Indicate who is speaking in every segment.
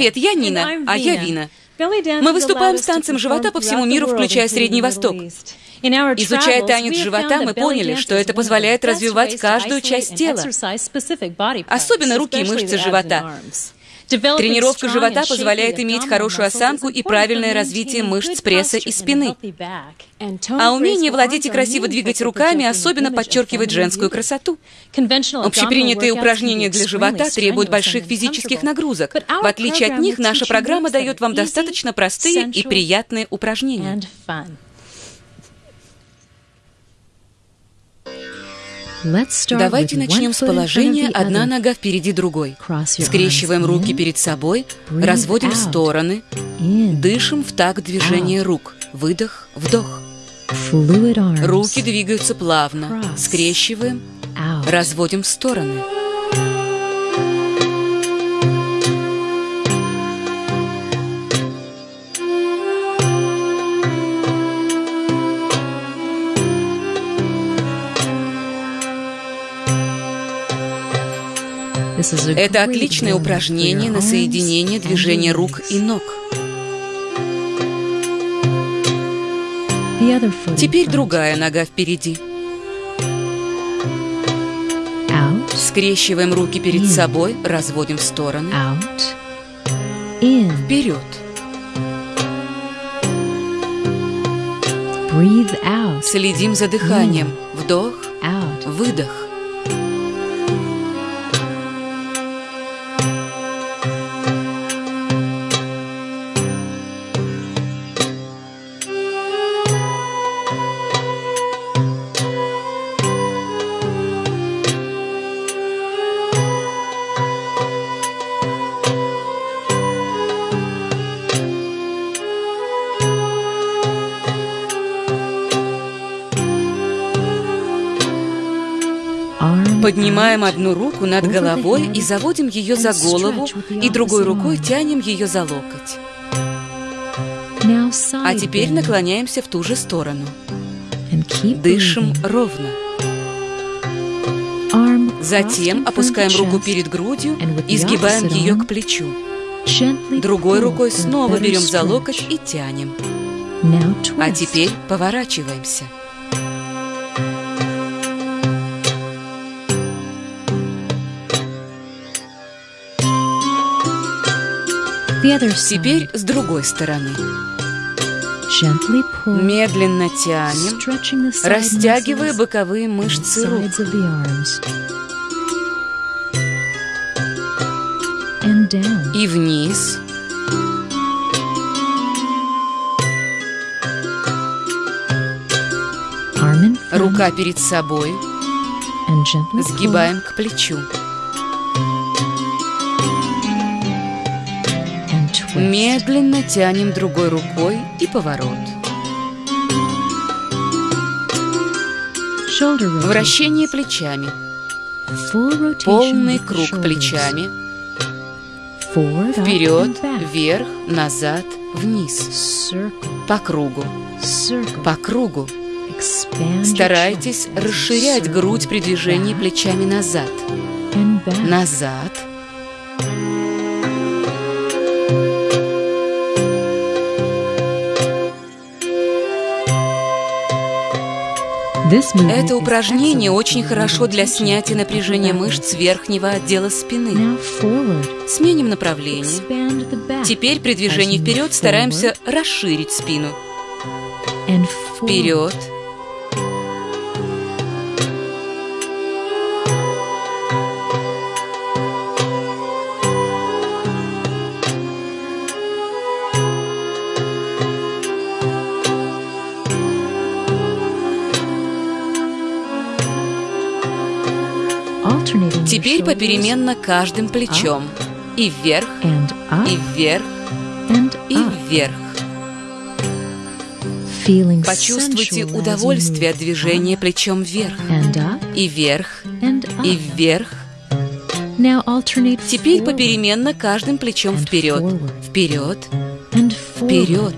Speaker 1: Привет, я Нина, а я Вина. Мы выступаем с танцем живота по всему миру, включая Средний Восток. Изучая танец живота, мы поняли, что это позволяет развивать каждую часть тела, особенно руки и мышцы живота. Тренировка живота позволяет иметь хорошую осанку и правильное развитие мышц пресса и спины. А умение владеть и красиво двигать руками особенно подчеркивает женскую красоту. Общепринятые упражнения для живота требуют больших физических нагрузок. В отличие от них, наша программа дает вам достаточно простые и приятные упражнения. Давайте начнем с положения «одна нога впереди другой». Скрещиваем руки перед собой, разводим в стороны, дышим в такт движения рук. Выдох, вдох. Руки двигаются плавно. Скрещиваем, разводим в стороны. Это отличное упражнение на соединение движения рук и ног. Теперь другая нога впереди. Скрещиваем руки перед собой, разводим в стороны. Вперед. Следим за дыханием. Вдох, выдох. Поднимаем одну руку над головой и заводим ее за голову, и другой рукой тянем ее за локоть. А теперь наклоняемся в ту же сторону. Дышим ровно. Затем опускаем руку перед грудью и сгибаем ее к плечу. Другой рукой снова берем за локоть и тянем. А теперь поворачиваемся. Теперь с другой стороны. Медленно тянем, растягивая боковые мышцы рук. И вниз. Рука перед собой. Сгибаем к плечу. Медленно тянем другой рукой и поворот. Вращение плечами. Полный круг плечами. Вперед, вверх, назад, вниз. По кругу. По кругу. Старайтесь расширять грудь при движении плечами назад. Назад. Это упражнение очень хорошо для снятия напряжения мышц верхнего отдела спины. Сменим направление. Теперь при движении вперед стараемся расширить спину. Вперед. Теперь попеременно каждым плечом. И вверх, и вверх, и вверх. Почувствуйте удовольствие от движения плечом вверх. И вверх, и вверх. Теперь попеременно каждым плечом вперед. Вперед, вперед.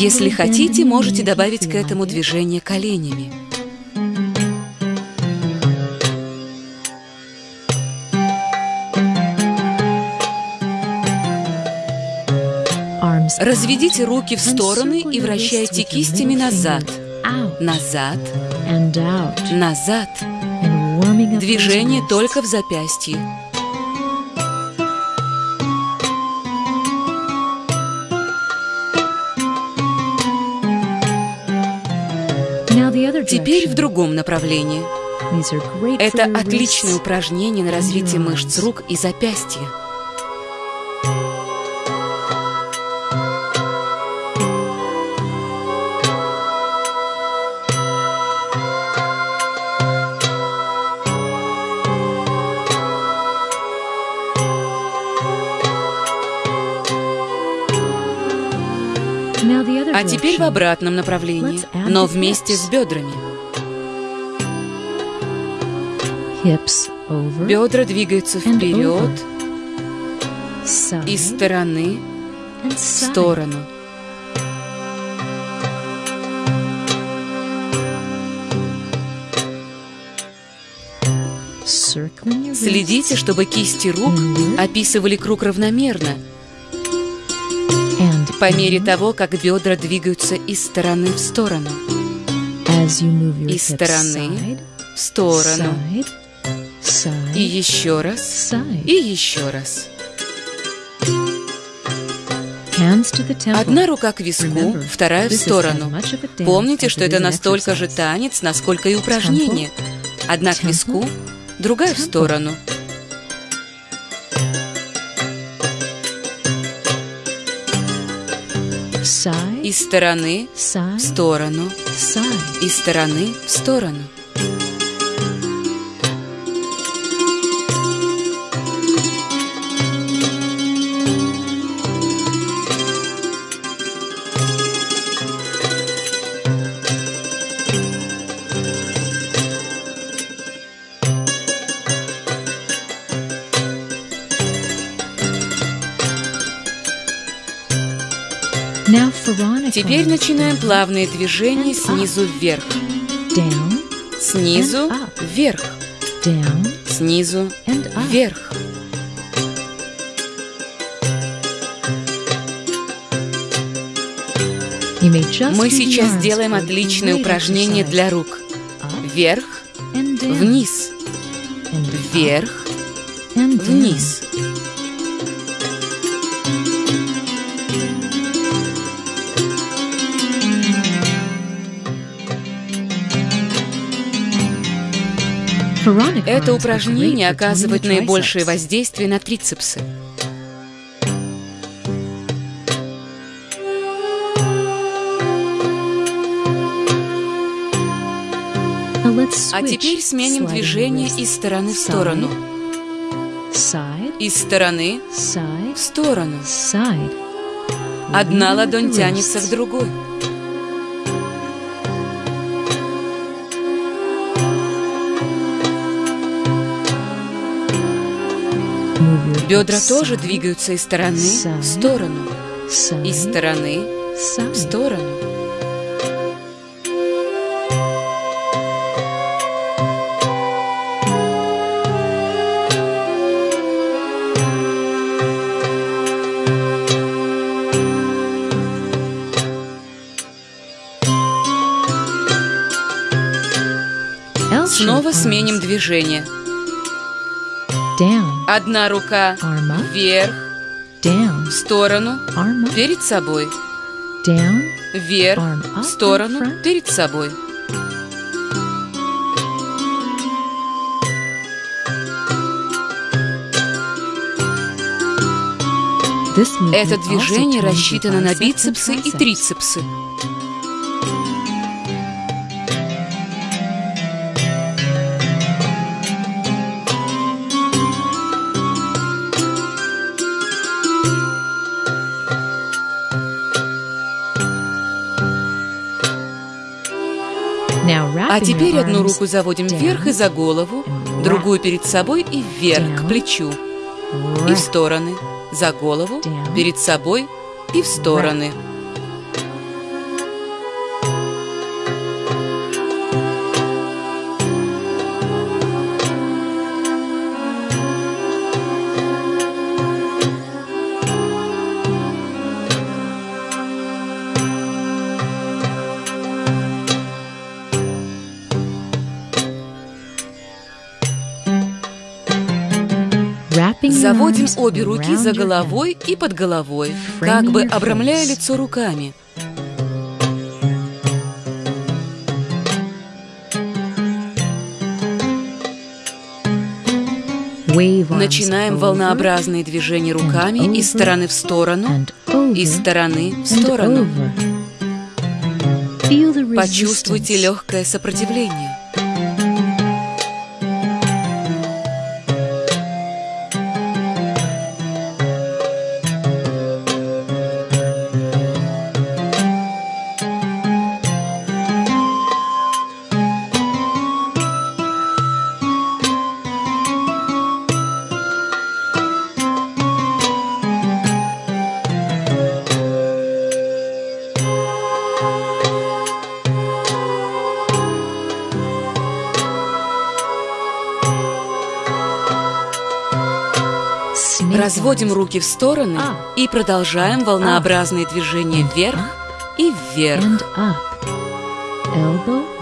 Speaker 1: Если хотите, можете добавить к этому движение коленями. Разведите руки в стороны и вращайте кистями назад, назад, назад. Движение только в запястье. Теперь в другом направлении. Это отличное упражнение на развитие мышц рук и запястья. А теперь в обратном направлении, но вместе с бедрами. Бедра двигаются вперед, из стороны в сторону. Следите, чтобы кисти рук описывали круг равномерно – по мере того, как бедра двигаются из стороны в сторону. Из стороны в сторону. И еще раз. И еще раз. Одна рука к виску, вторая в сторону. Помните, что это настолько же танец, насколько и упражнение. Одна к виску, другая в сторону. Из стороны в сторону. Из стороны в сторону. Теперь начинаем плавные движения снизу вверх. Снизу вверх. Снизу вверх. Мы сейчас сделаем отличное упражнение для рук. Вверх, вниз, вверх, вниз. Это упражнение оказывает наибольшее воздействие на трицепсы. А теперь сменим движение из стороны в сторону. Из стороны в сторону. Одна ладонь тянется к другой. Бедра тоже двигаются из стороны в сторону, из стороны в сторону. Снова сменим движение. Одна рука вверх, в сторону, перед собой. Вверх, в сторону, перед собой. Это движение рассчитано на бицепсы и трицепсы. А теперь одну руку заводим вверх и за голову, другую перед собой и вверх, к плечу. И в стороны, за голову, перед собой и в стороны. Заводим обе руки за головой и под головой, как бы обрамляя лицо руками. Начинаем волнообразные движения руками из стороны в сторону, из стороны в сторону. Почувствуйте легкое сопротивление. Разводим руки в стороны а. и продолжаем волнообразные движения вверх и вверх.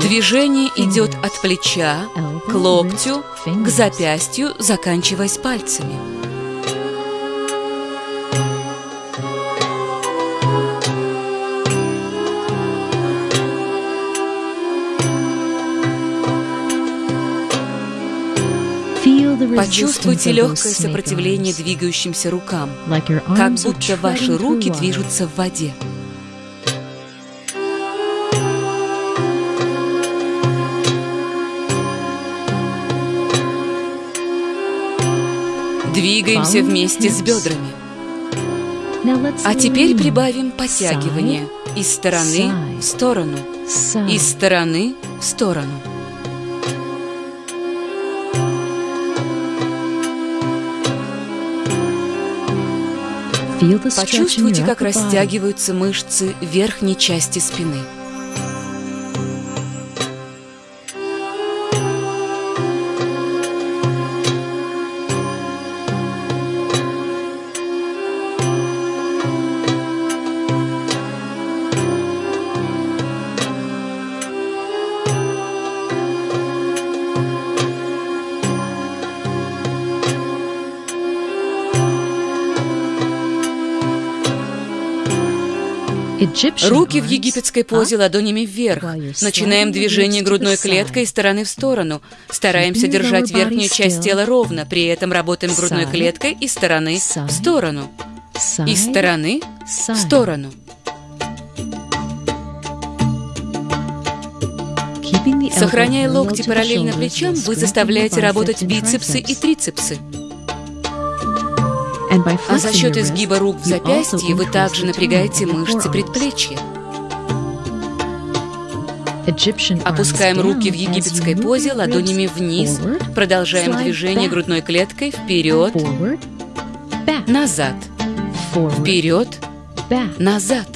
Speaker 1: Движение идет от плеча к локтю, к запястью, заканчиваясь пальцами. Почувствуйте легкое сопротивление двигающимся рукам, как будто ваши руки движутся в воде. Двигаемся вместе с бедрами. А теперь прибавим подтягивание из стороны в сторону, из стороны в сторону. Почувствуйте, как растягиваются мышцы верхней части спины. Руки в египетской позе ладонями вверх. Начинаем движение грудной клеткой из стороны в сторону. Стараемся держать верхнюю часть тела ровно, при этом работаем грудной клеткой из стороны в сторону. Из стороны в сторону. Сохраняя локти параллельно плечам, вы заставляете работать бицепсы и трицепсы. А за счет изгиба рук в запястье вы также напрягаете мышцы предплечья. Опускаем руки в египетской позе ладонями вниз, продолжаем движение грудной клеткой вперед, назад, вперед, назад.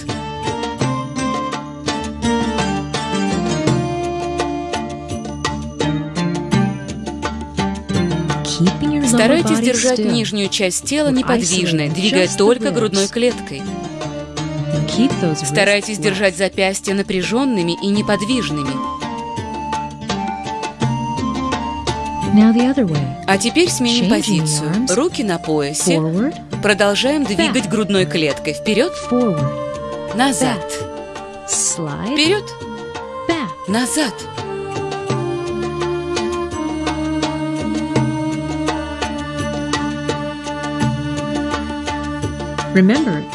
Speaker 1: Старайтесь держать нижнюю часть тела неподвижной, двигая только грудной клеткой. Старайтесь держать запястья напряженными и неподвижными. А теперь сменим позицию. Руки на поясе. Продолжаем двигать грудной клеткой. Вперед. Назад. Вперед. Назад.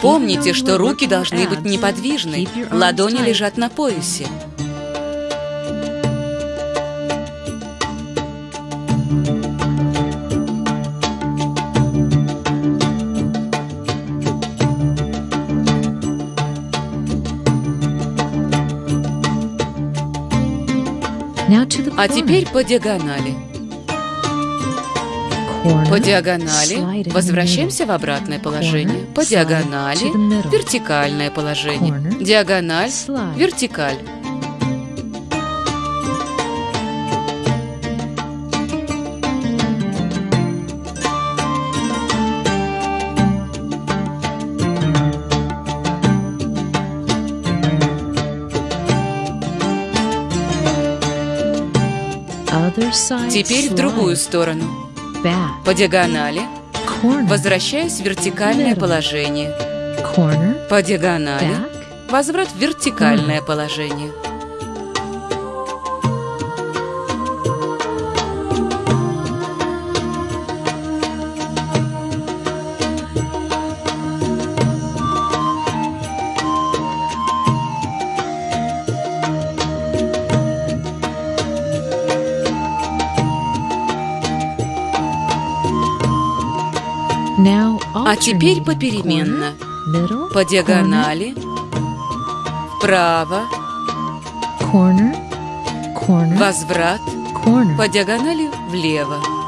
Speaker 1: Помните, что руки должны быть неподвижны, ладони лежат на поясе. А теперь по диагонали. По диагонали возвращаемся в обратное положение. По диагонали вертикальное положение. Диагональ, вертикаль. Теперь в другую сторону. По диагонали. Возвращаюсь в вертикальное положение. По диагонали. Возврат в вертикальное положение. А теперь попеременно. По диагонали. Вправо. Возврат. По диагонали влево.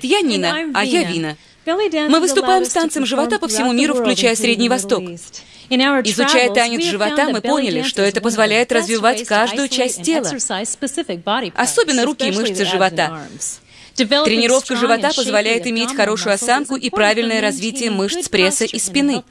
Speaker 1: Привет, я Нина, а я Вина. Мы выступаем с танцем живота по всему миру, включая Средний Восток. Изучая танец живота, мы поняли, что это позволяет развивать каждую часть тела, особенно руки и мышцы живота. Тренировка живота позволяет иметь хорошую осанку и правильное развитие мышц пресса и спины.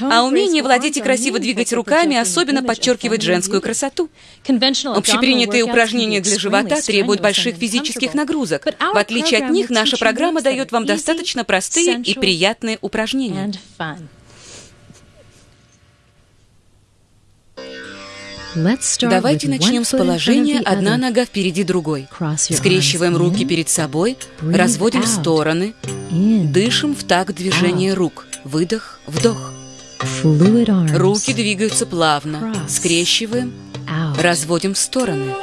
Speaker 1: А умение владеть и красиво двигать руками особенно подчеркивает женскую красоту. Общепринятые упражнения для живота требуют больших физических нагрузок. В отличие от них, наша программа дает вам достаточно простые и приятные упражнения. Давайте начнем с положения «одна нога впереди другой». Скрещиваем руки перед собой, разводим в стороны, дышим в такт движения рук. Выдох, вдох. Руки двигаются плавно. Скрещиваем, разводим в стороны.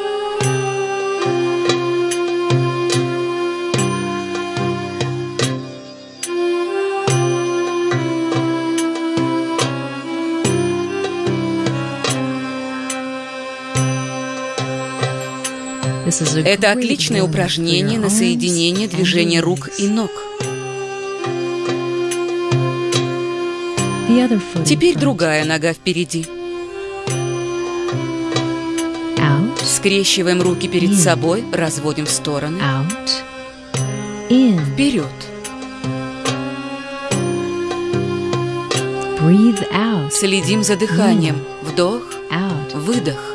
Speaker 1: Это отличное упражнение на соединение движения рук и ног. Теперь другая нога впереди. Скрещиваем руки перед собой, разводим в стороны. Вперед. Следим за дыханием. Вдох, выдох.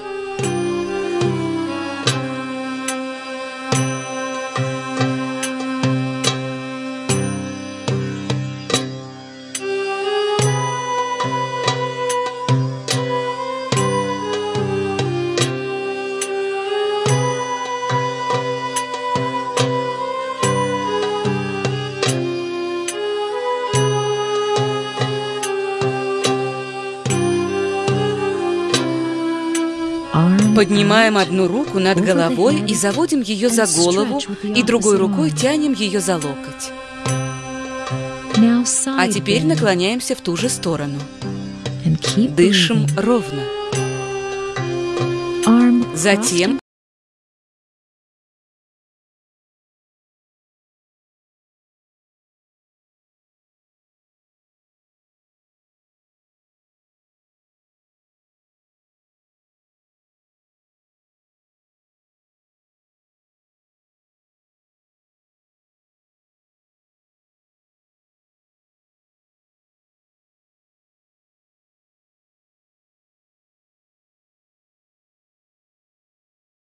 Speaker 1: Поднимаем одну руку над головой и заводим ее за голову, и другой рукой тянем ее за локоть. А теперь наклоняемся в ту же сторону. Дышим ровно. Затем